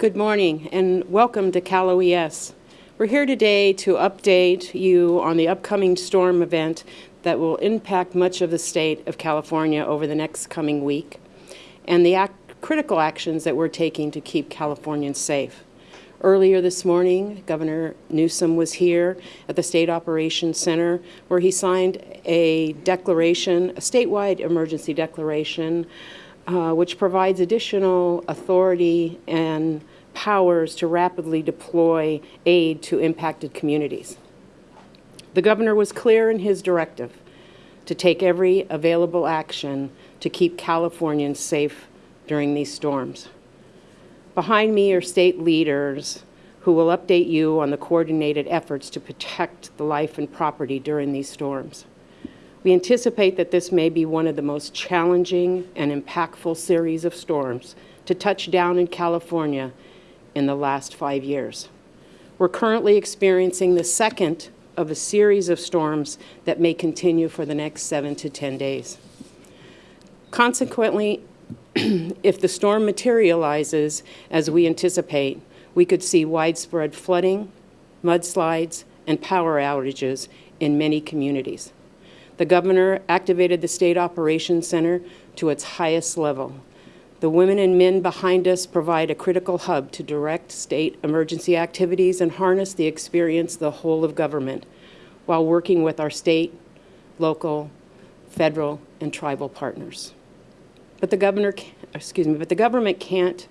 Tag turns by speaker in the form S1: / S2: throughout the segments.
S1: Good morning and welcome to Cal OES. We're here today to update you on the upcoming storm event that will impact much of the state of California over the next coming week and the critical actions that we're taking to keep Californians safe. Earlier this morning, Governor Newsom was here at the State Operations Center where he signed a declaration, a statewide emergency declaration, uh, which provides additional authority and powers to rapidly deploy aid to impacted communities. The governor was clear in his directive to take every available action to keep Californians safe during these storms. Behind me are state leaders who will update you on the coordinated efforts to protect the life and property during these storms. We anticipate that this may be one of the most challenging and impactful series of storms to touch down in California in the last five years. We're currently experiencing the second of a series of storms that may continue for the next seven to 10 days. Consequently, if the storm materializes as we anticipate, we could see widespread flooding, mudslides, and power outages in many communities. The governor activated the State Operations Center to its highest level the women and men behind us provide a critical hub to direct state emergency activities and harness the experience the whole of government while working with our state, local, federal, and tribal partners. But the governor, excuse me, but the government can't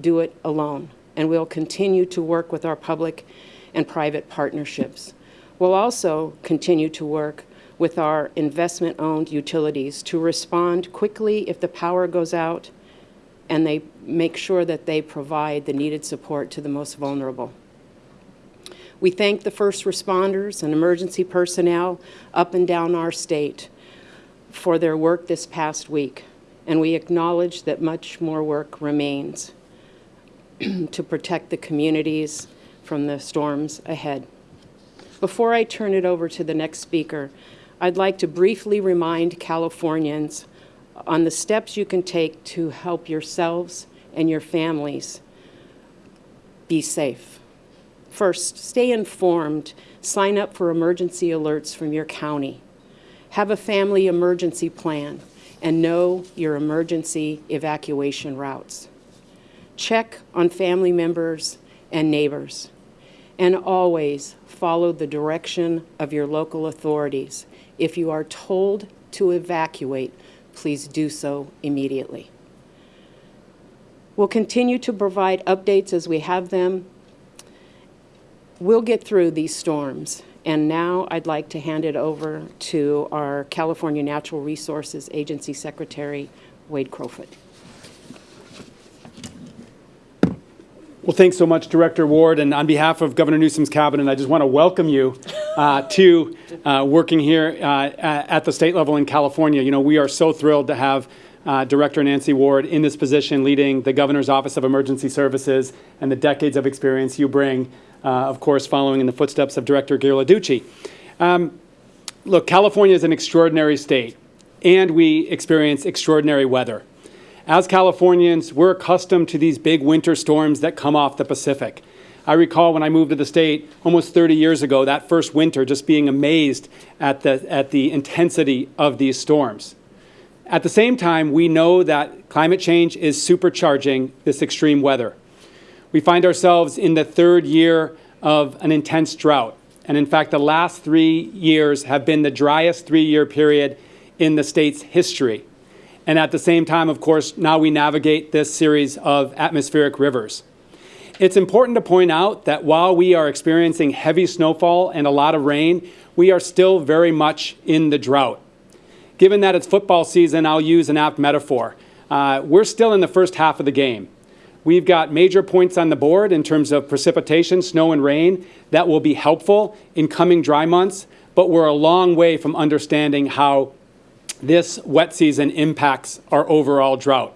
S1: do it alone, and we'll continue to work with our public and private partnerships. We'll also continue to work with our investment-owned utilities to respond quickly if the power goes out and they make sure that they provide the needed support to the most vulnerable. We thank the first responders and emergency personnel up and down our state for their work this past week, and we acknowledge that much more work remains to protect the communities from the storms ahead. Before I turn it over to the next speaker, I'd like to briefly remind Californians on the steps you can take to help yourselves and your families be safe. First, stay informed. Sign up for emergency alerts from your county. Have a family emergency plan and know your emergency evacuation routes. Check on family members and neighbors. And always follow the direction of your local authorities. If you are told to evacuate, please do so immediately. We'll continue to provide updates as we have them. We'll get through these storms. And now I'd like to hand it over to our California Natural Resources Agency Secretary, Wade Crowfoot.
S2: Well, thanks so much, Director Ward. And on behalf of Governor Newsom's cabinet, I just want to welcome you uh, to uh, working here uh, at the state level in California. You know, we are so thrilled to have uh, Director Nancy Ward in this position leading the Governor's Office of Emergency Services and the decades of experience you bring, uh, of course, following in the footsteps of Director Ghilarducci. Um, look, California is an extraordinary state, and we experience extraordinary weather. As Californians, we're accustomed to these big winter storms that come off the Pacific. I recall when I moved to the state almost 30 years ago, that first winter, just being amazed at the, at the intensity of these storms. At the same time, we know that climate change is supercharging this extreme weather. We find ourselves in the third year of an intense drought. And in fact, the last three years have been the driest three-year period in the state's history. And at the same time, of course, now we navigate this series of atmospheric rivers. It's important to point out that while we are experiencing heavy snowfall and a lot of rain, we are still very much in the drought. Given that it's football season, I'll use an apt metaphor. Uh, we're still in the first half of the game. We've got major points on the board in terms of precipitation, snow and rain, that will be helpful in coming dry months, but we're a long way from understanding how this wet season impacts our overall drought.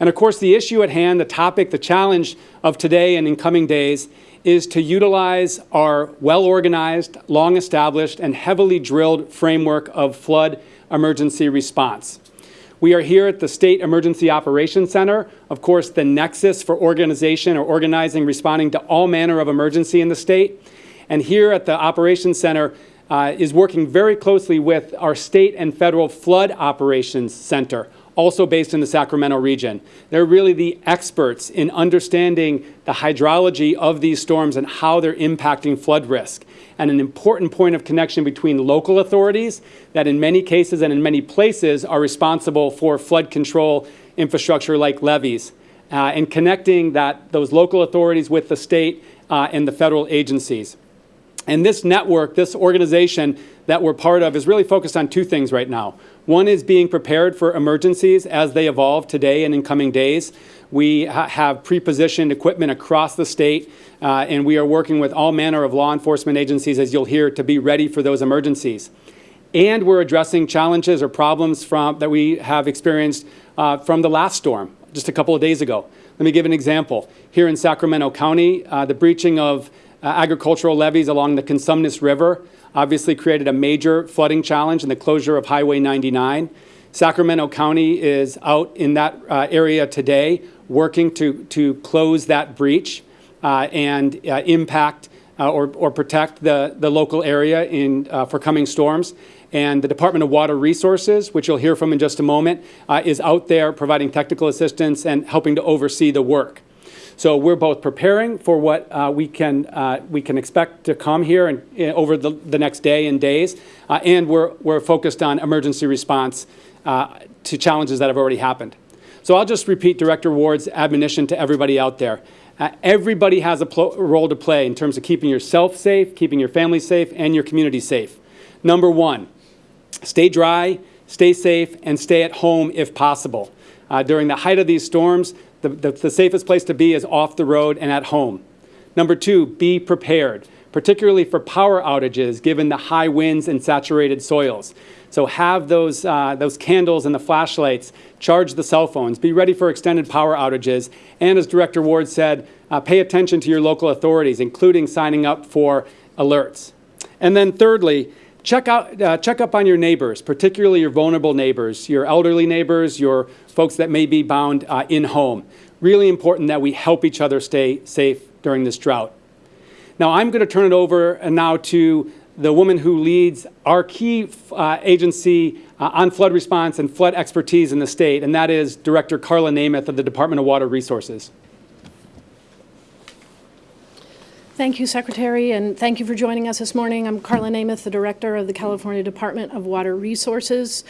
S2: And of course, the issue at hand, the topic, the challenge of today and in coming days is to utilize our well-organized, long-established, and heavily drilled framework of flood emergency response. We are here at the State Emergency Operations Center, of course, the nexus for organization or organizing, responding to all manner of emergency in the state. And here at the Operations Center uh, is working very closely with our state and federal flood operations center, also based in the Sacramento region. They're really the experts in understanding the hydrology of these storms and how they're impacting flood risk. And an important point of connection between local authorities that in many cases and in many places are responsible for flood control infrastructure like levees. Uh, and connecting that, those local authorities with the state uh, and the federal agencies. And this network, this organization that we're part of is really focused on two things right now. One is being prepared for emergencies as they evolve today and in coming days. We ha have pre-positioned equipment across the state, uh, and we are working with all manner of law enforcement agencies, as you'll hear, to be ready for those emergencies. And we're addressing challenges or problems from, that we have experienced uh, from the last storm just a couple of days ago. Let me give an example. Here in Sacramento County, uh, the breaching of uh, agricultural levees along the Cosumnes River obviously created a major flooding challenge in the closure of Highway 99. Sacramento County is out in that uh, area today working to, to close that breach uh, and uh, impact uh, or, or protect the, the local area in, uh, for coming storms. And the Department of Water Resources, which you'll hear from in just a moment, is out there providing technical assistance and helping to oversee the work. So we're both preparing for what uh, we can uh, we can expect to come here and uh, over the, the next day and days, uh, and we're we're focused on emergency response uh, to challenges that have already happened. So I'll just repeat Director Ward's admonition to everybody out there. Uh, everybody has a role to play in terms of keeping yourself safe, keeping your family safe, and your community safe. Number one, stay dry, stay safe, and stay at home if possible. during the height of these storms, the, the, the safest place to be is off the road and at home. Number two, be prepared, particularly for power outages given the high winds and saturated soils. So have those, uh, those candles and the flashlights, charge the cell phones, be ready for extended power outages, and as Director Ward said, uh, pay attention to your local authorities, including signing up for alerts. And then thirdly, check, out, uh, check up on your neighbors, particularly your vulnerable neighbors, your elderly neighbors, your folks that may be bound uh, in home. Really important that we help each other stay safe during this drought. Now I'm going to turn it over now to the woman who leads our key uh, agency uh, on flood response and flood expertise in the state, and that is Director Karla Nemeth of the Department of Water Resources.
S3: Thank you, Secretary, and thank you for joining us this morning. I'm Karla Nemeth, the Director of the California Department of Water Resources.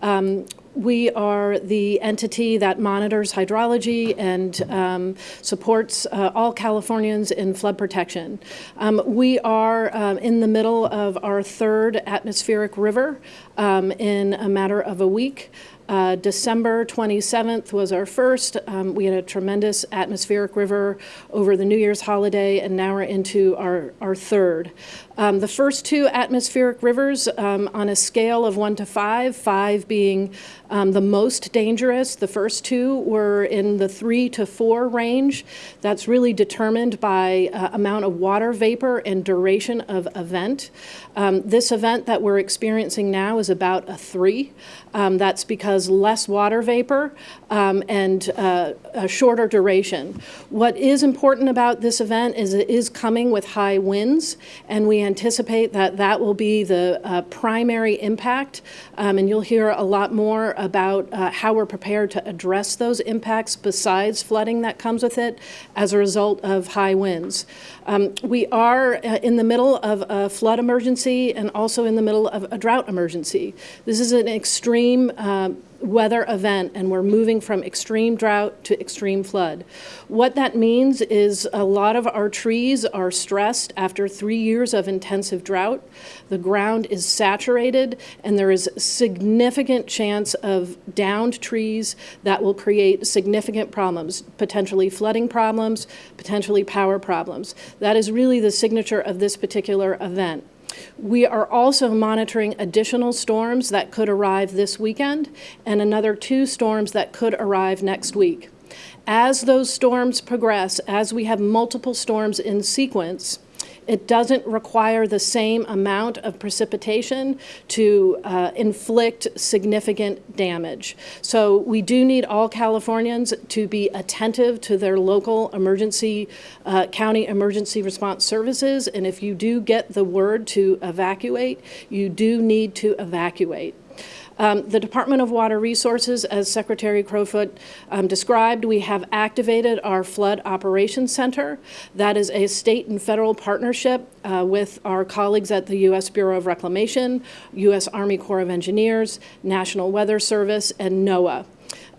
S3: Um, we are the entity that monitors hydrology and um, supports uh, all Californians in flood protection. Um, we are um, in the middle of our third atmospheric river um, in a matter of a week. Uh, December 27th was our first. Um, we had a tremendous atmospheric river over the New Year's holiday, and now we're into our, our third. Um, the first two atmospheric rivers um, on a scale of one to five, five being um, the most dangerous. The first two were in the three to four range. That's really determined by uh, amount of water vapor and duration of event. Um, this event that we're experiencing now is about a three. Um, that's because less water vapor um, and uh, a shorter duration. What is important about this event is it is coming with high winds, and we anticipate that that will be the uh, primary impact, um, and you'll hear a lot more about uh, how we're prepared to address those impacts besides flooding that comes with it as a result of high winds. Um, we are uh, in the middle of a flood emergency and also in the middle of a drought emergency. This is an extreme uh, weather event and we're moving from extreme drought to extreme flood. What that means is a lot of our trees are stressed after three years of intensive drought. The ground is saturated and there is significant chance of downed trees that will create significant problems, potentially flooding problems, potentially power problems. That is really the signature of this particular event. We are also monitoring additional storms that could arrive this weekend and another two storms that could arrive next week. As those storms progress, as we have multiple storms in sequence, It doesn't require the same amount of precipitation to uh, inflict significant damage. So we do need all Californians to be attentive to their local emergency, uh, county emergency response services. And if you do get the word to evacuate, you do need to evacuate. Um, the Department of Water Resources, as Secretary Crowfoot um, described, we have activated our Flood Operations Center. That is a state and federal partnership uh, with our colleagues at the U.S. Bureau of Reclamation, U.S. Army Corps of Engineers, National Weather Service, and NOAA.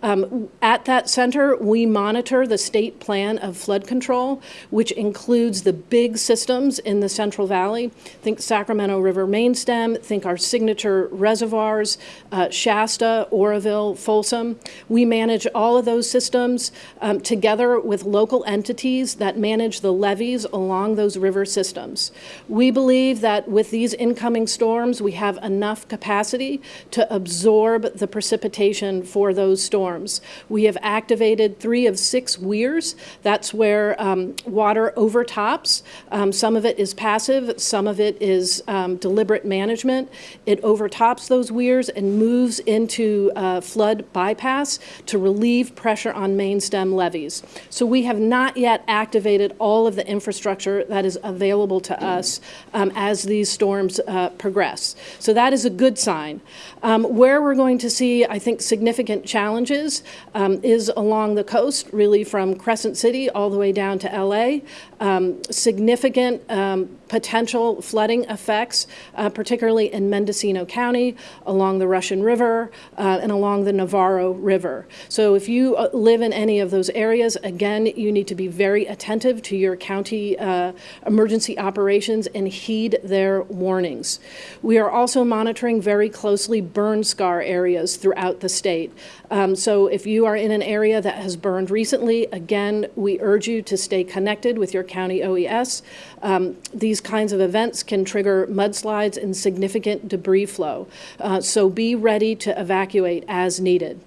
S3: Um, at that center, we monitor the state plan of flood control, which includes the big systems in the Central Valley. Think Sacramento River mainstem, think our signature reservoirs, uh, Shasta, Oroville, Folsom. We manage all of those systems um, together with local entities that manage the levees along those river systems. We believe that with these incoming storms, we have enough capacity to absorb the precipitation for those storms storms. We have activated three of six weirs. That's where um, water overtops. Um, some of it is passive, some of it is um, deliberate management. It overtops those weirs and moves into uh, flood bypass to relieve pressure on main stem levees. So we have not yet activated all of the infrastructure that is available to us um, as these storms uh, progress. So that is a good sign. Um, where we're going to see, I think, significant challenges is, um, is along the coast, really from Crescent City all the way down to LA. Um, significant um, potential flooding effects, uh, particularly in Mendocino County, along the Russian River, uh, and along the Navarro River. So if you uh, live in any of those areas, again, you need to be very attentive to your county uh, emergency operations and heed their warnings. We are also monitoring very closely burn scar areas throughout the state. Um, so if you are in an area that has burned recently, again, we urge you to stay connected with your county OES. Um, these kinds of events can trigger mudslides and significant debris flow. Uh, so be ready to evacuate as needed.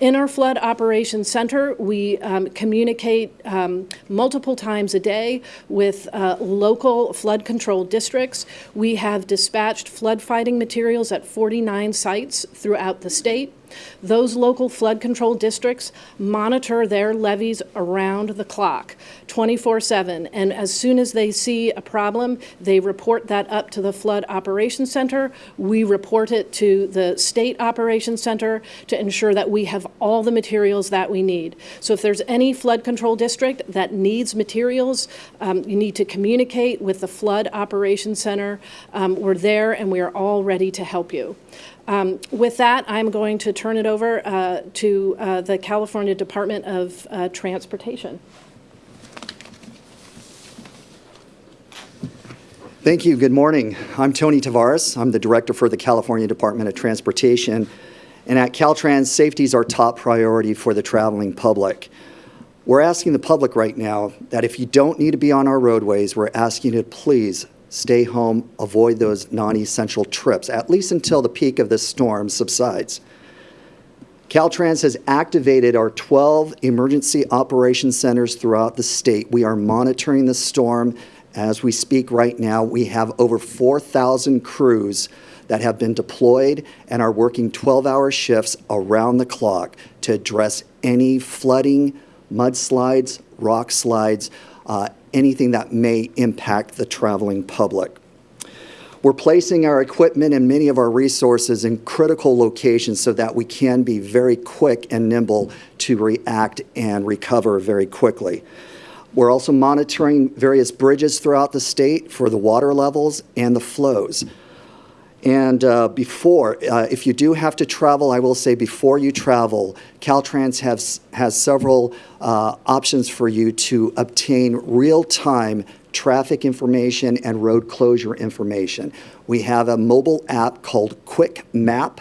S3: In our Flood Operations Center, we um, communicate um, multiple times a day with uh, local flood control districts. We have dispatched flood fighting materials at 49 sites throughout the state. Those local flood control districts monitor their levees around the clock, 24-7. And as soon as they see a problem, they report that up to the Flood Operations Center. We report it to the State Operations Center to ensure that we have all the materials that we need. So if there's any flood control district that needs materials, um, you need to communicate with the Flood Operations Center. Um, we're there and we are all ready to help you. Um, with that, I'm going to turn it over uh, to uh, the California Department of uh, Transportation.
S4: Thank you. Good morning. I'm Tony Tavares. I'm the director for the California Department of Transportation. And at Caltrans, safety is our top priority for the traveling public. We're asking the public right now that if you don't need to be on our roadways, we're asking you to please stay home, avoid those non-essential trips, at least until the peak of this storm subsides. Caltrans has activated our 12 emergency operation centers throughout the state. We are monitoring the storm as we speak right now. We have over 4,000 crews that have been deployed and are working 12-hour shifts around the clock to address any flooding, mudslides, rock slides, uh, anything that may impact the traveling public. We're placing our equipment and many of our resources in critical locations so that we can be very quick and nimble to react and recover very quickly. We're also monitoring various bridges throughout the state for the water levels and the flows. And uh, before, uh, if you do have to travel, I will say before you travel, Caltrans has, has several uh, options for you to obtain real-time traffic information and road closure information. We have a mobile app called Quick Map.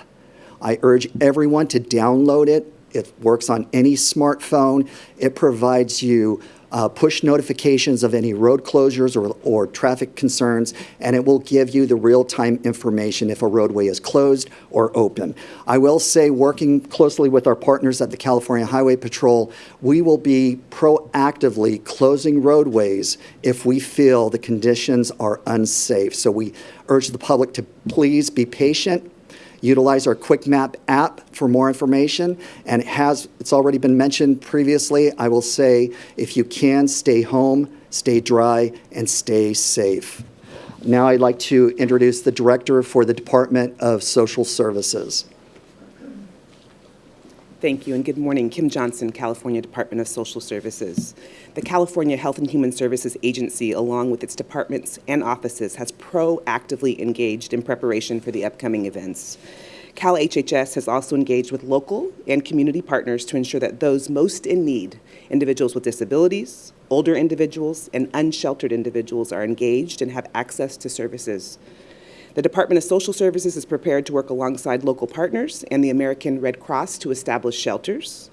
S4: I urge everyone to download it. It works on any smartphone. It provides you uh, push notifications of any road closures or, or traffic concerns, and it will give you the real-time information if a roadway is closed or open. I will say, working closely with our partners at the California Highway Patrol, we will be proactively closing roadways if we feel the conditions are unsafe. So we urge the public to please be patient, utilize our Quick Map app for more information. And it has, it's already been mentioned previously, I will say, if you can, stay home, stay dry, and stay safe. Now I'd like to introduce the Director for the Department of Social Services.
S5: Thank you, and good morning. Kim Johnson, California Department of Social Services. The California Health and Human Services Agency, along with its departments and offices, has proactively engaged in preparation for the upcoming events. CalHHS has also engaged with local and community partners to ensure that those most in need, individuals with disabilities, older individuals, and unsheltered individuals, are engaged and have access to services. The Department of Social Services is prepared to work alongside local partners and the American Red Cross to establish shelters.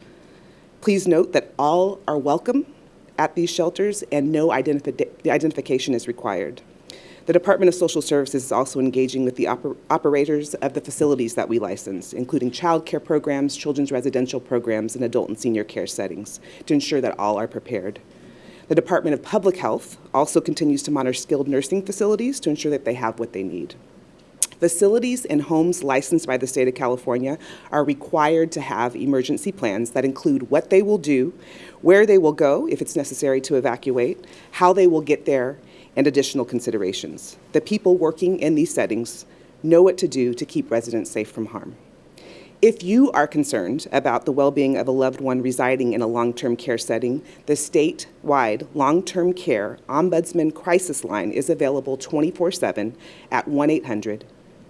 S5: Please note that all are welcome at these shelters and no identifi identification is required. The Department of Social Services is also engaging with the oper operators of the facilities that we license, including child care programs, children's residential programs, and adult and senior care settings, to ensure that all are prepared. The Department of Public Health also continues to monitor skilled nursing facilities to ensure that they have what they need. Facilities and homes licensed by the state of California are required to have emergency plans that include what they will do, where they will go if it's necessary to evacuate, how they will get there, and additional considerations. The people working in these settings know what to do to keep residents safe from harm. If you are concerned about the well-being of a loved one residing in a long-term care setting, the statewide long-term care Ombudsman Crisis Line is available 24-7 at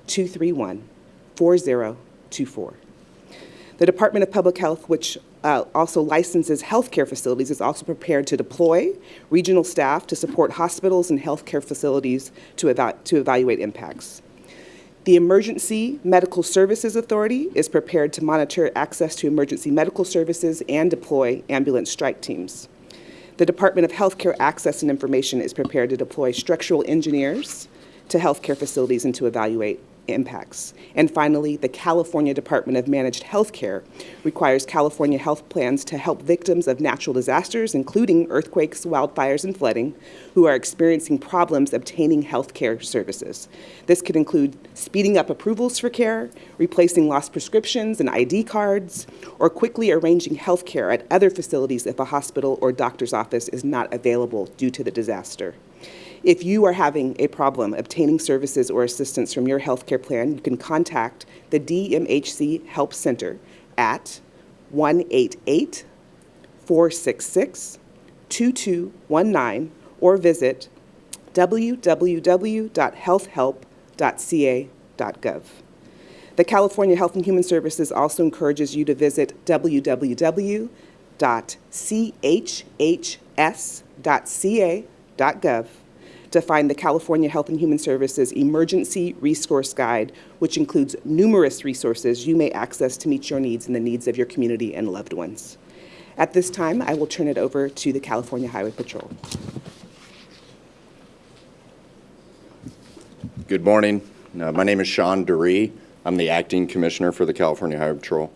S5: 1-800-231-4024. The Department of Public Health, which uh, also licenses healthcare facilities, is also prepared to deploy regional staff to support hospitals and healthcare facilities to, eva to evaluate impacts. The Emergency Medical Services Authority is prepared to monitor access to emergency medical services and deploy ambulance strike teams. The Department of Healthcare Access and Information is prepared to deploy structural engineers to healthcare facilities and to evaluate impacts. And finally, the California Department of Managed Healthcare requires California health plans to help victims of natural disasters, including earthquakes, wildfires, and flooding, who are experiencing problems obtaining health care services. This could include speeding up approvals for care, replacing lost prescriptions and ID cards, or quickly arranging health care at other facilities if a hospital or doctor's office is not available due to the disaster. If you are having a problem obtaining services or assistance from your healthcare plan, you can contact the DMHC Help Center at 188 466 2219 or visit www.healthhelp.ca.gov. The California Health and Human Services also encourages you to visit www.chhs.ca.gov to find the California Health and Human Services Emergency Resource Guide, which includes numerous resources you may access to meet your needs and the needs of your community and loved ones. At this time, I will turn it over to the California Highway Patrol.
S6: Good morning. Uh, my name is Sean Duryee. I'm the acting commissioner for the California Highway Patrol.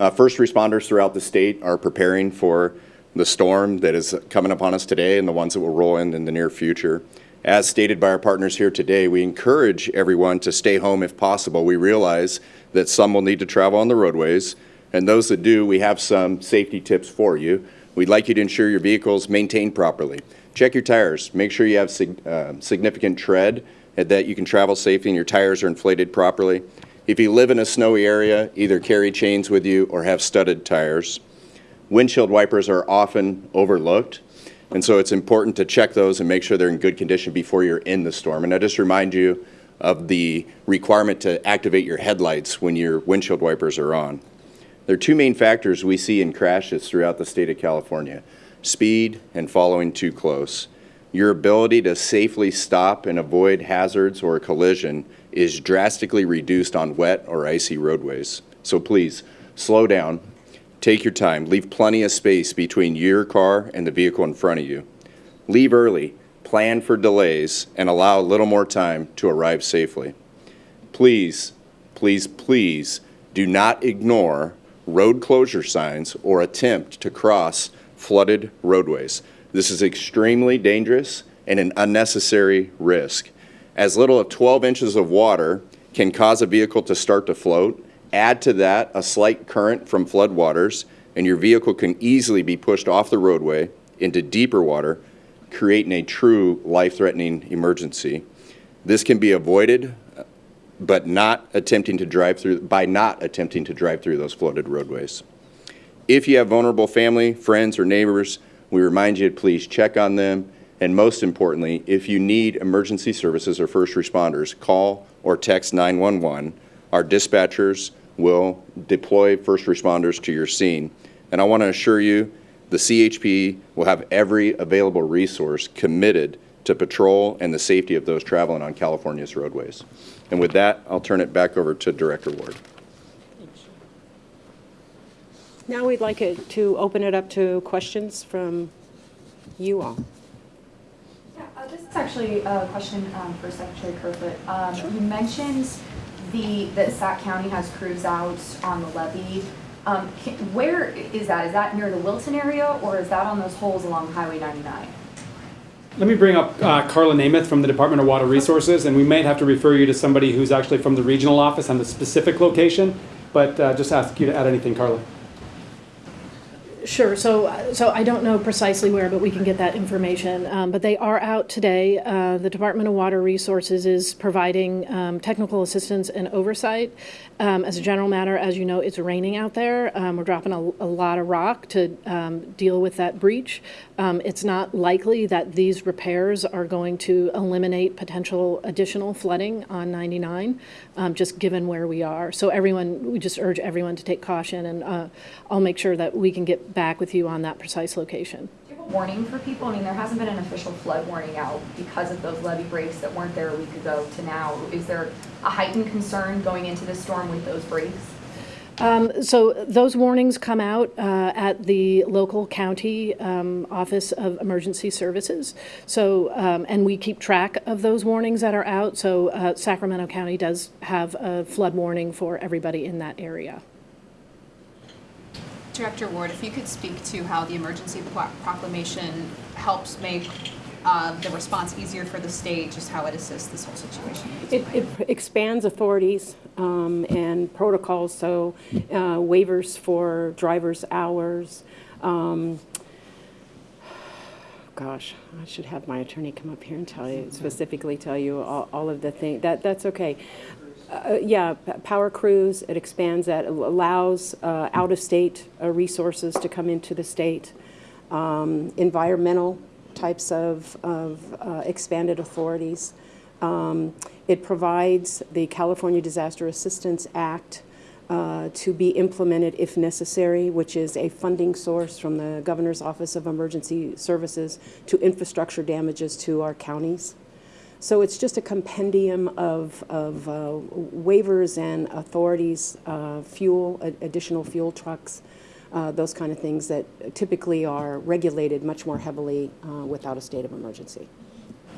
S6: Uh, first responders throughout the state are preparing for the storm that is coming upon us today and the ones that will roll in in the near future. As stated by our partners here today, we encourage everyone to stay home if possible. We realize that some will need to travel on the roadways, and those that do, we have some safety tips for you. We'd like you to ensure your vehicles maintained properly. Check your tires. Make sure you have sig uh, significant tread and that you can travel safely and your tires are inflated properly. If you live in a snowy area, either carry chains with you or have studded tires. Windshield wipers are often overlooked. And so it's important to check those and make sure they're in good condition before you're in the storm. And I just remind you of the requirement to activate your headlights when your windshield wipers are on. There are two main factors we see in crashes throughout the state of California, speed and following too close. Your ability to safely stop and avoid hazards or a collision is drastically reduced on wet or icy roadways. So please, slow down, Take your time. Leave plenty of space between your car and the vehicle in front of you. Leave early, plan for delays, and allow a little more time to arrive safely. Please, please, please do not ignore road closure signs or attempt to cross flooded roadways. This is extremely dangerous and an unnecessary risk. As little as 12 inches of water can cause a vehicle to start to float. Add to that a slight current from floodwaters, and your vehicle can easily be pushed off the roadway into deeper water, creating a true life-threatening emergency. This can be avoided but not attempting to drive through, by not attempting to drive through those flooded roadways. If you have vulnerable family, friends, or neighbors, we remind you to please check on them. And most importantly, if you need emergency services or first responders, call or text 911. Our dispatchers will deploy first responders to your scene. And I want to assure you, the CHP will have every available resource committed to patrol and the safety of those traveling on California's roadways. And with that, I'll turn it back over to Director Ward.
S1: Now we'd like it to open it up to questions from you all.
S7: Yeah, uh, this is actually a question um, for Secretary Crowfoot. Um, You mentioned the, that Sac County has crews out on the levee. Um, can- Where is that? Is that near the Wilton area, or is that on those holes along Highway 99?
S2: Let me bring up uh, Karla Nemeth from the Department of Water Resources, and we might have to refer you to somebody who's actually from the regional office on the specific location, but uh, just ask you to add anything, Karla.
S3: Sure, so, so I don't know precisely where, but we can get that information. Um, But they are out today. Uh, The Department of Water Resources is providing um, technical assistance and oversight. Um, As a general matter, as you know, it's raining out there. Um, We're dropping a, a lot of rock to um, deal with that breach. Um, It's not likely that these repairs are going to eliminate potential additional flooding on 99, um, just given where we are. So everyone, we just urge everyone to take caution, and uh, I'll make sure that we can get back with you on that precise location.
S7: Warning for people? I mean, there hasn't been an official flood warning out because of those levee breaks that weren't there a week ago to now. Is there a heightened concern going into this storm with those breaks?
S3: Um, So those warnings come out uh, at the local county um, Office of Emergency Services. So, um, and we keep track of those warnings that are out. So uh, Sacramento County does have a flood warning for everybody in that area.
S8: Director Ward, if you could speak to how the emergency proclamation helps make uh, the response easier for the state, just how it assists this whole situation.
S1: It, it expands authorities um, and protocols, so uh, waivers for driver's hours. um, Gosh, I should have my attorney come up here and tell you, specifically tell you all, all of the things, that, that's okay. Uh, Yeah, power crews, it expands that, allows uh, out-of-state uh, resources to come into the state. Um, Environmental types of, of uh, expanded authorities. Um, It provides the California Disaster Assistance Act uh, to be implemented if necessary, which is a funding source from the Governor's Office of Emergency Services to infrastructure damages to our counties. So it's just a compendium of, of uh, waivers and authorities, uh, fuel, additional fuel trucks, uh, those kind of things that typically are regulated much more heavily uh, without a state of emergency.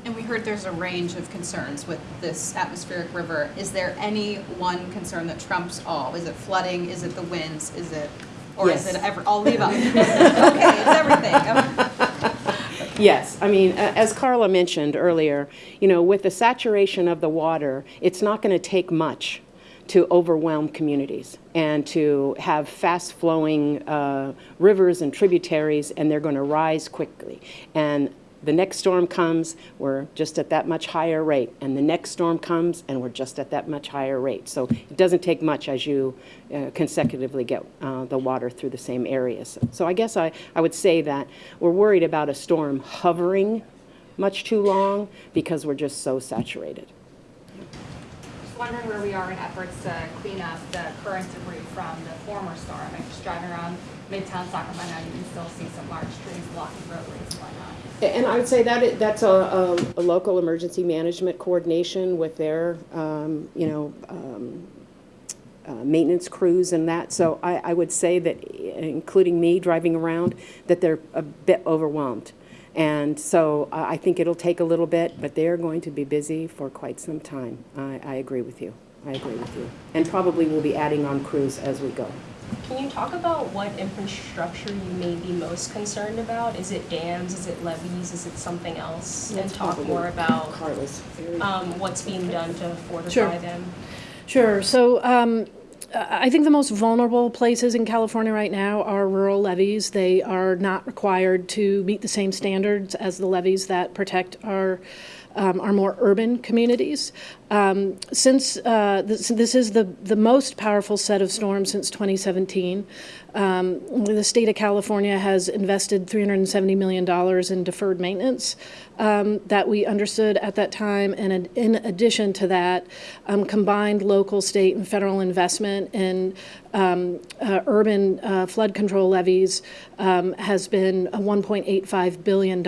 S8: And we heard there's a range of concerns with this atmospheric river. Is there any one concern that trumps all? Is it flooding? Is it the winds? Is it, or is it ever, all the above? Okay, it's everything.
S1: Yes, I mean, as Karla mentioned earlier, you know, with the saturation of the water, it's not going to take much to overwhelm communities and to have fast-flowing uh, rivers and tributaries, and they're going to rise quickly. And the next storm comes, we're just at that much higher rate, and the next storm comes, and we're just at that much higher rate. So it doesn't take much as you uh, consecutively get uh, the water through the same areas. So I guess I, I would say that we're worried about a storm hovering much too long because we're just so saturated.
S9: Just wondering where we are in efforts to clean up the current debris from the former storm. I'm just driving around Midtown Sacramento, you can still see some large trees blocking roadways and whatnot.
S1: And I would say that, it- that's a, a, a local emergency management coordination with their, um, you know, um, uh, maintenance crews and that. So I, I would say that, including me driving around, that they're a bit overwhelmed. And so I think it'll take a little bit, but they're going to be busy for quite some time. I, I agree with you. I agree with you. And probably we'll be adding on crews as we go.
S10: Can you talk about what infrastructure you may be most concerned about? Is it dams, is it levees, is it something else? And talk more about um, what's being done to fortify
S3: Sure.
S10: them.
S3: Sure. So um, I I think the most vulnerable places in California right now are rural levees. They are not required to meet the same standards as the levees that protect our um, our more urban communities. Um, since uh, this, this is the, the most powerful set of storms since 2017, um, the state of California has invested $370 million in deferred maintenance um, that we understood at that time. And in addition to that, um, combined local, state, and federal investment in um, uh, urban uh, flood control levees um, has been $1.85 billion.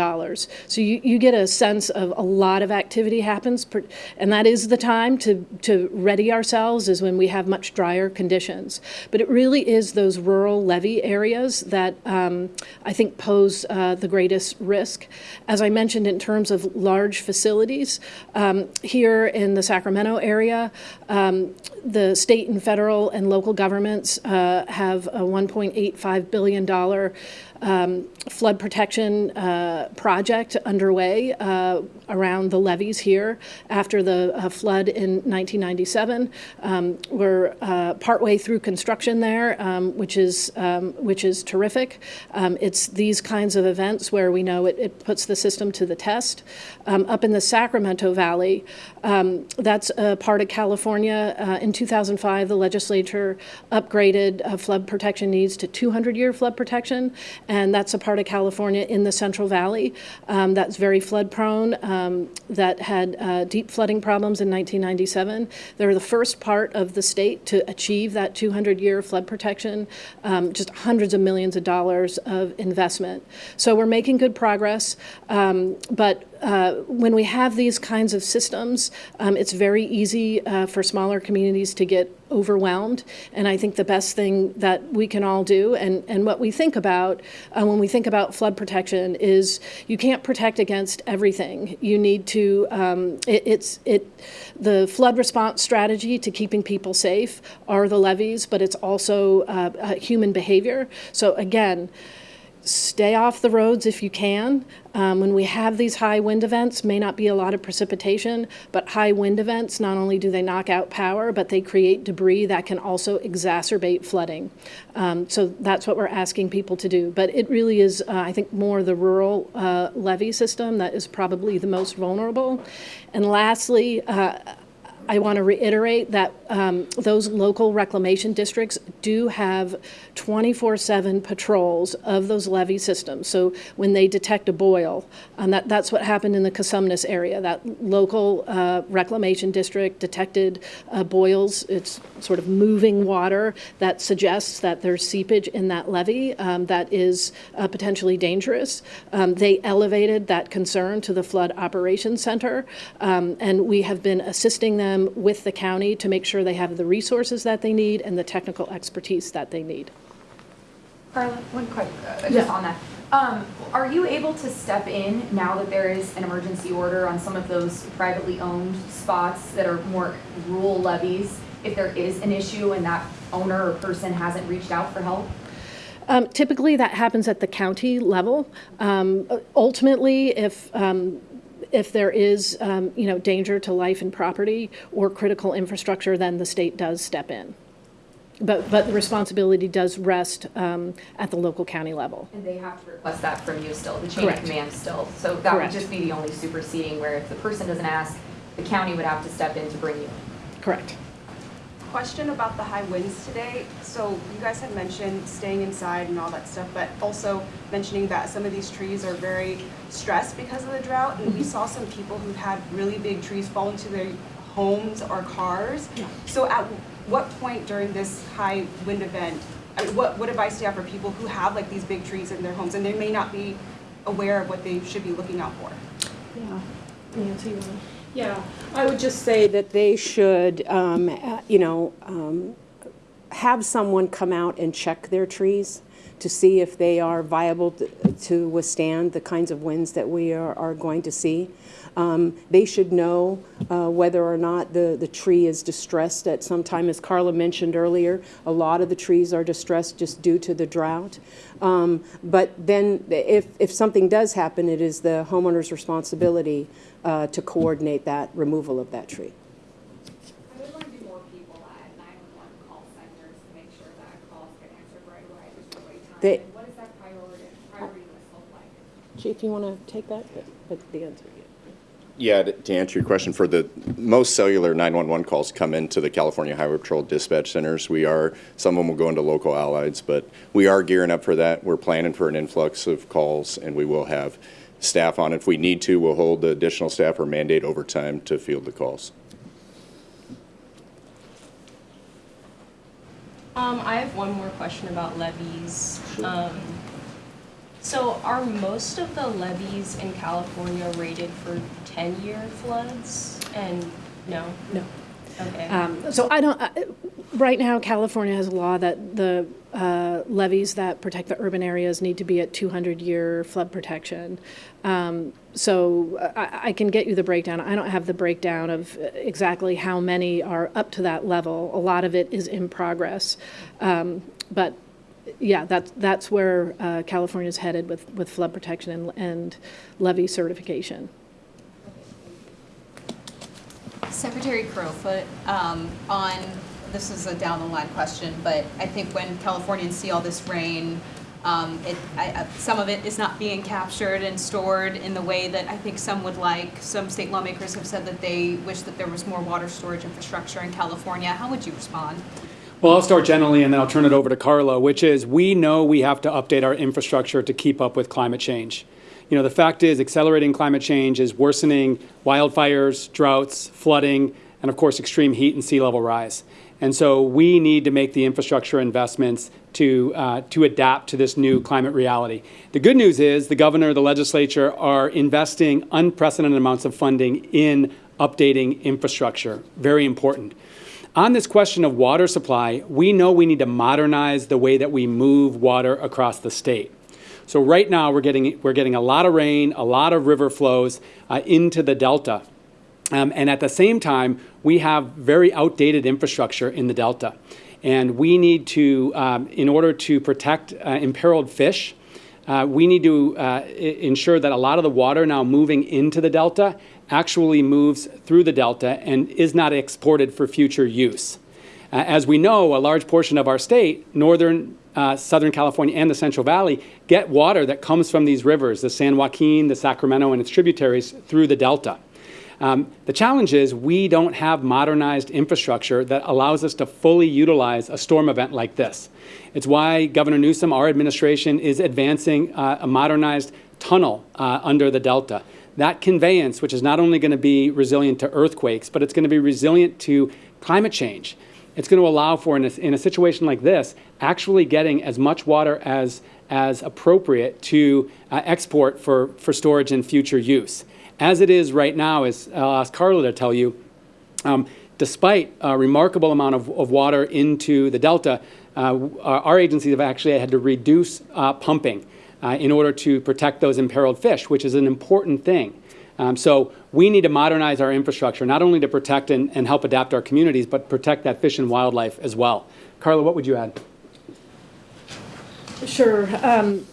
S3: So you, you get a sense of a lot of activity happens, per- and that is the time to, to ready ourselves is when we have much drier conditions. But it really is those rural levee areas that um, I think pose uh, the greatest risk. As I mentioned, in terms of large facilities, um, here in the Sacramento area, um, the state and federal and local governments uh, have a $1.85 billion um, flood protection uh, project underway uh, around the levees here after the uh, flood in 1997. Um, we're uh, partway through construction there, um, which is um, which is terrific. Um, it's these kinds of events where we know it, it puts the system to the test. Um, up in the Sacramento Valley, that's a part of California. Uh, in 2005, the legislature upgraded uh, flood protection needs to 200-year flood protection, and that's a part of California in the Central Valley um, that's very flood-prone, um, that had uh, deep flooding problems in 1997. They're the first part of the state to achieve that 200-year flood protection, um, just hundreds of millions of dollars of investment. So we're making good progress, um, but uh, when we have these kinds of systems, um, it's very easy uh, for smaller communities to get overwhelmed. And I think the best thing that we can all do, and, and what we think about uh, when we think about flood protection, is you can't protect against everything. You need to, um, it, it's, it, the flood response strategy to keeping people safe are the levees, but it's also uh, uh, human behavior. So again, stay off the roads if you can. Um, when we have these high wind events, may not be a lot of precipitation, but high wind events, not only do they knock out power, but they create debris that can also exacerbate flooding. Um, so that's what we're asking people to do. But it really is, uh, I think, more the rural uh, levee system that is probably the most vulnerable. And lastly, uh, I want to reiterate that um, those local reclamation districts do have 24/7 patrols of those levee systems. So when they detect a boil, and that, that's what happened in the Cosumnes area. That local uh, reclamation district detected uh, boils. It's sort of moving water that suggests that there's seepage in that levee um, that is uh, potentially dangerous. Um, they elevated that concern to the Flood Operations Center, um, and we have been assisting them with the county to make sure they have the resources that they need and the technical expertise that they need.
S7: Karla, one quick, uh, just
S3: Yeah.
S7: on that. Um, are you able to step in now that there is an emergency order on some of those privately owned spots that are more rural levees? If there is an issue and that owner or person hasn't reached out for help?
S3: Um, Typically, that happens at the county level. Um, Ultimately, if, um, if there is, um, you know, danger to life and property or critical infrastructure, then the state does step in. But, but the responsibility does rest um, at the local county level.
S7: And they have to request that from you still, the chain of
S3: Correct.
S7: command still. So that would just be the only superseding where if the person doesn't ask, the county would have to step in to bring you. in.
S3: Correct.
S11: Question about the high winds today. So you guys had mentioned staying inside and all that stuff, but also mentioning that some of these trees are very stressed because of the drought. And we saw some people who had really big trees fall into their homes or cars. So at what point during this high wind event, I mean, what, what advice do you have for people who have like these big trees in their homes and they may not be aware of what they should be looking out for?
S3: Yeah. Want
S1: Yeah, I would just say that they should, um, uh, you know, um, have someone come out and check their trees to see if they are viable to- to withstand the kinds of winds that we are, are going to see. Um, They should know uh, whether or not the, the tree is distressed at some time. As Karla mentioned earlier, a lot of the trees are distressed just due to the drought. Um, But then, if, if something does happen, it is the homeowner's responsibility uh, to coordinate that removal of that tree.
S9: I would want to do more people at 911 call centers to make sure that calls get answered right away, there's no wait time.
S1: They-
S9: And what does that priority, priority list look like?
S1: Chief, you want to take that? But the answer, yeah.
S6: Yeah, to to answer your question, for the, most cellular 911 calls come into the California Highway Patrol dispatch centers. We are, some of them will go into local allies, but we are gearing up for that. We're planning for an influx of calls, and we will have staff on. If we need to, we'll hold the additional staff or mandate overtime to field the calls.
S10: Um, I have one more question about levees. Um, so are most of the levees in California rated for ten-year floods? And, no?
S3: No. Um, So I don't, uh, right now, California has a law that the uh, levees that protect the urban areas need to be at 200-year flood protection. Um, So I I can get you the breakdown. I don't have the breakdown of exactly how many are up to that level. A lot of it is in progress. Um, But yeah, that's, that's where uh, is headed with, with flood protection and- and levee certification.
S8: Secretary Crowfoot, um, on, this is a down the line question, but I think when Californians see all this rain, um, it, I, some of it is not being captured and stored in the way that I think some would like. Some state lawmakers have said that they wish that there was more water storage infrastructure in California. How would you respond?
S2: Well, I'll start generally and then I'll turn it over to Karla, which is we know we have to update our infrastructure to keep up with climate change. You know, the fact is accelerating climate change is worsening wildfires, droughts, flooding, and of course, extreme heat and sea level rise. And so we need to make the infrastructure investments to, uh, to adapt to this new climate reality. The good news is the governor, the legislature are investing unprecedented amounts of funding in updating infrastructure. Very important. On this question of water supply, we know we need to modernize the way that we move water across the state. So right now, we're getting, we're getting a lot of rain, a lot of river flows uh, into the delta. Um, and at the same time, we have very outdated infrastructure in the delta. And we need to, um, in order to protect uh, imperiled fish, uh, we need to uh, ensure that a lot of the water now moving into the delta actually moves through the delta and is not exported for future use. Uh, As we know, a large portion of our state, northern, uh, southern California, and the Central Valley, get water that comes from these rivers, the San Joaquin, the Sacramento, and its tributaries through the delta. Um, the challenge is we don't have modernized infrastructure that allows us to fully utilize a storm event like this. It's why Governor Newsom, our administration, is advancing uh, a modernized tunnel uh, under the delta. That conveyance, which is not only going to be resilient to earthquakes, but it's going to be resilient to climate change. It's going to allow for, in a, in a situation like this, actually getting as much water as, as appropriate to uh, export for, for storage and future use. As it is right now, as I'll ask Karla to tell you, um, despite a remarkable amount of, of water into the delta, uh, our, agencies have actually had to reduce uh, pumping uh, in order to protect those imperiled fish, which is an important thing. Um, so we need to modernize our infrastructure, not only to protect and, and help adapt our communities, but protect that fish and wildlife as well. Karla, what would you add?
S3: Sure. Um,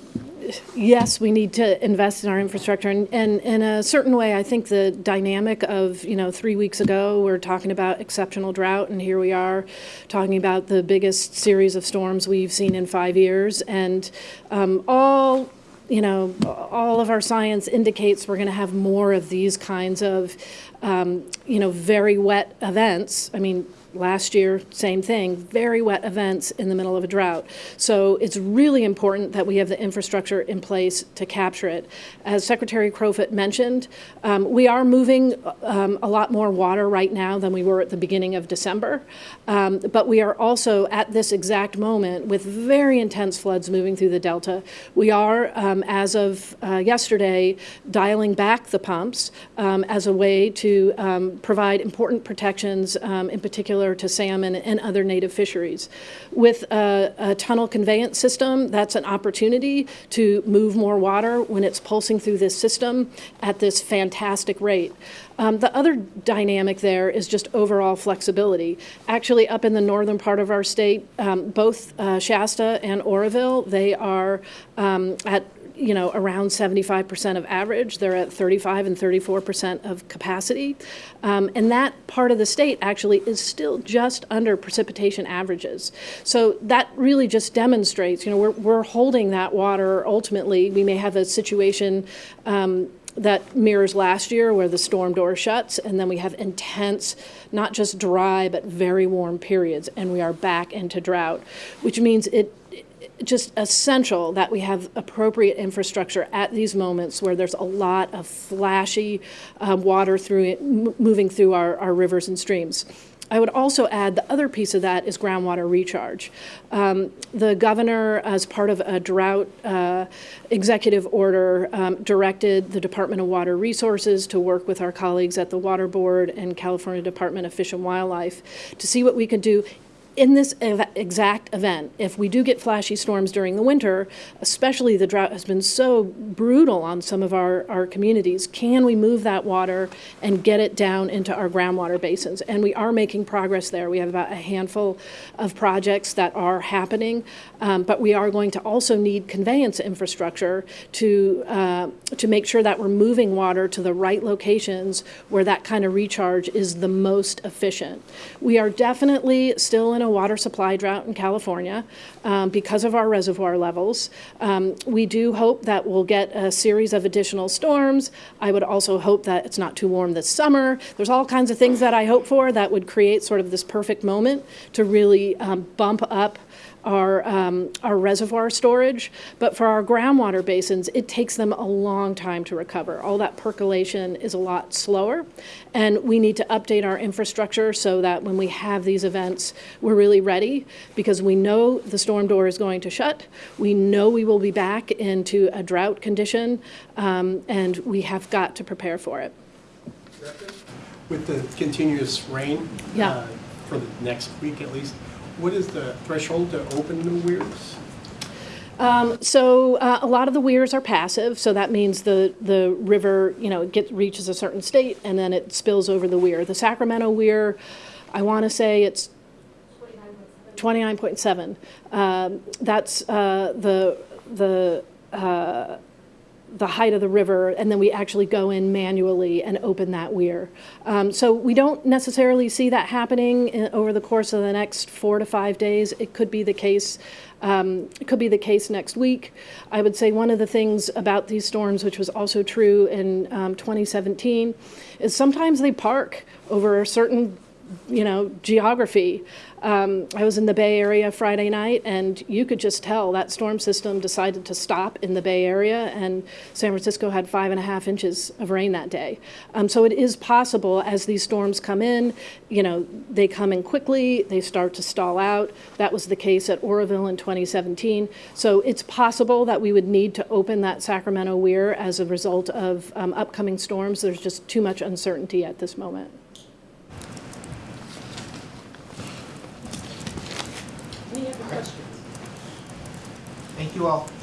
S3: Yes, we need to invest in our infrastructure, and, and in a certain way, I think the dynamic of, you know, three weeks ago, we're talking about exceptional drought, and here we are talking about the biggest series of storms we've seen in five years, and um, all you know, all of our science indicates we're going to have more of these kinds of, um, you know, very wet events. I mean, last year, same thing, very wet events in the middle of a drought. So it's really important that we have the infrastructure in place to capture it. As Secretary Crowfoot mentioned, um, we are moving um, a lot more water right now than we were at the beginning of December. Um, but we are also at this exact moment with very intense floods moving through the Delta. We are, um, as of uh, yesterday, dialing back the pumps um, as a way to um, provide important protections, in particular to salmon and other native fisheries. With a, a tunnel conveyance system, that's an opportunity to move more water when it's pulsing through this system at this fantastic rate. Um, the other dynamic there is just overall flexibility. Actually, up in the northern part of our state, um, both uh, Shasta and Oroville, they are um, at you know, around 75% of average. They're at 35 and 34% of capacity. Um, and that part of the state actually is still just under precipitation averages. So that really just demonstrates, you know, we're, we're holding that water ultimately. We may have a situation um, that mirrors last year where the storm door shuts and then we have intense, not just dry, but very warm periods and we are back into drought, which means it just essential that we have appropriate infrastructure at these moments where there's a lot of flashy uh, water through it, moving through our, our rivers and streams. I would also add the other piece of that is groundwater recharge. Um, the governor, as part of a drought uh, executive order, um, directed the Department of Water Resources to work with our colleagues at the Water Board and California Department of Fish and Wildlife to see what we could do in this ev- exact event, if we do get flashy storms during the winter, especially the drought has been so brutal on some of our, our communities, can we move that water and get it down into our groundwater basins? And we are making progress there. We have about a handful of projects that are happening, um, but we are going to also need conveyance infrastructure to, uh, to make sure that we're moving water to the right locations where that kind of recharge is the most efficient. We are definitely still in a water supply drought in California um, because of our reservoir levels. Um, we do hope that we'll get a series of additional storms. I would also hope that it's not too warm this summer. There's all kinds of things that I hope for that would create sort of this perfect moment to really um, bump up our, um, our reservoir storage, but for our groundwater basins, it takes them a long time to recover. All that percolation is a lot slower, and we need to update our infrastructure so that when we have these events, we're really ready, because we know the storm door is going to shut, we know we will be back into a drought condition, um, and we have got to prepare for it.
S12: With the continuous rain?
S3: Yeah.
S12: uh, For the next week at least, what is the threshold to open the weirs?
S3: Um, so uh, a lot of the weirs are passive, so that means the, the river, you know, get, reaches a certain state and then it spills over the weir. The Sacramento weir, I want to say it's 29.7. Um, that's uh, the, the, uh, the height of the river, and then we actually go in manually and open that weir. Um, so we don't necessarily see that happening in, over the course of the next four to five days. It could be the case. Um, it could be the case next week. I would say one of the things about these storms, which was also true in um, 2017, is sometimes they park over a certain you know, geography. Um, I was in the Bay Area Friday night, and you could just tell that storm system decided to stop in the Bay Area, and San Francisco had five and a half inches of rain that day. Um, so it is possible as these storms come in, you know, they come in quickly, they start to stall out. That was the case at Oroville in 2017. So it's possible that we would need to open that Sacramento weir as a result of um, upcoming storms. There's just too much uncertainty at this moment.
S13: Thank you all.